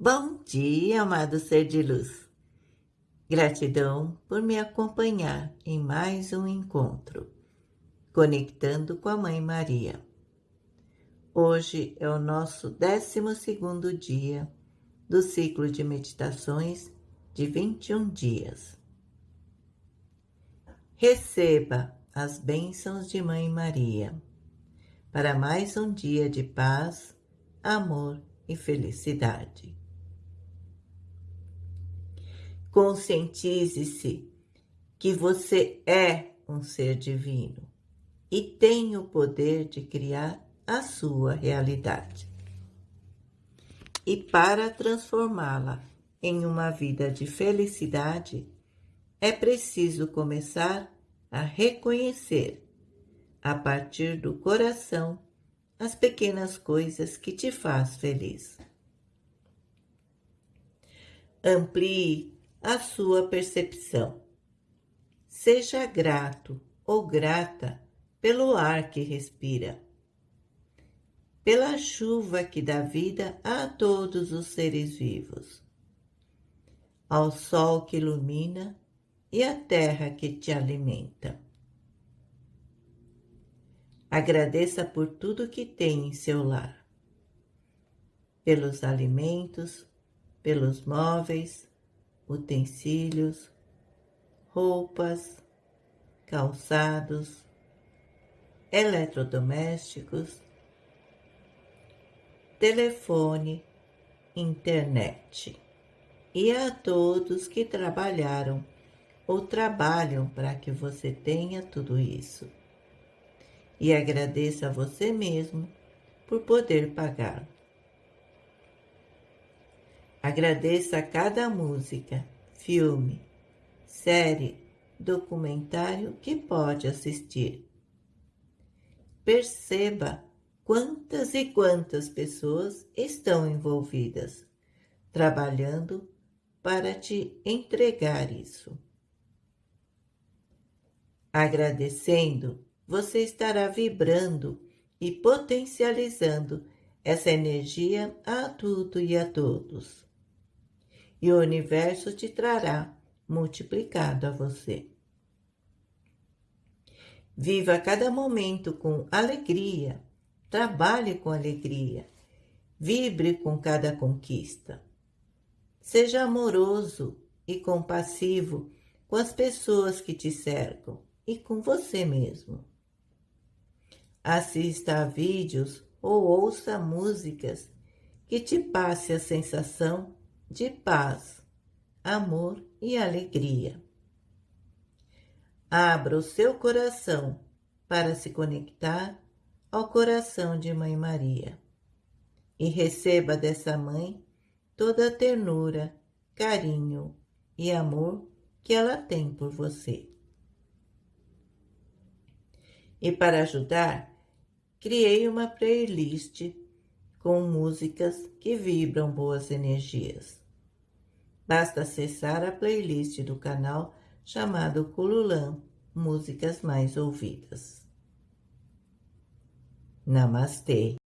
Bom dia, amado ser de luz. Gratidão por me acompanhar em mais um encontro, conectando com a Mãe Maria. Hoje é o nosso 12 dia do ciclo de meditações de 21 dias. Receba as bênçãos de Mãe Maria para mais um dia de paz, amor e felicidade. Conscientize-se que você é um ser divino e tem o poder de criar a sua realidade. E para transformá-la em uma vida de felicidade, é preciso começar a reconhecer, a partir do coração, as pequenas coisas que te faz feliz. Amplie a sua percepção. Seja grato ou grata pelo ar que respira, pela chuva que dá vida a todos os seres vivos, ao sol que ilumina e à terra que te alimenta. Agradeça por tudo que tem em seu lar, pelos alimentos, pelos móveis, utensílios, roupas, calçados, eletrodomésticos, telefone, internet e a todos que trabalharam ou trabalham para que você tenha tudo isso. E agradeça a você mesmo por poder pagar. Agradeça a cada música, filme, série, documentário que pode assistir. Perceba quantas e quantas pessoas estão envolvidas, trabalhando para te entregar isso. Agradecendo, você estará vibrando e potencializando essa energia a tudo e a todos e o universo te trará multiplicado a você. Viva cada momento com alegria, trabalhe com alegria, vibre com cada conquista. Seja amoroso e compassivo com as pessoas que te cercam e com você mesmo. Assista a vídeos ou ouça músicas que te passe a sensação de paz, amor e alegria. Abra o seu coração para se conectar ao coração de Mãe Maria e receba dessa mãe toda a ternura, carinho e amor que ela tem por você. E para ajudar, criei uma playlist com músicas que vibram boas energias. Basta acessar a playlist do canal chamado Cululam Músicas Mais Ouvidas. Namastê!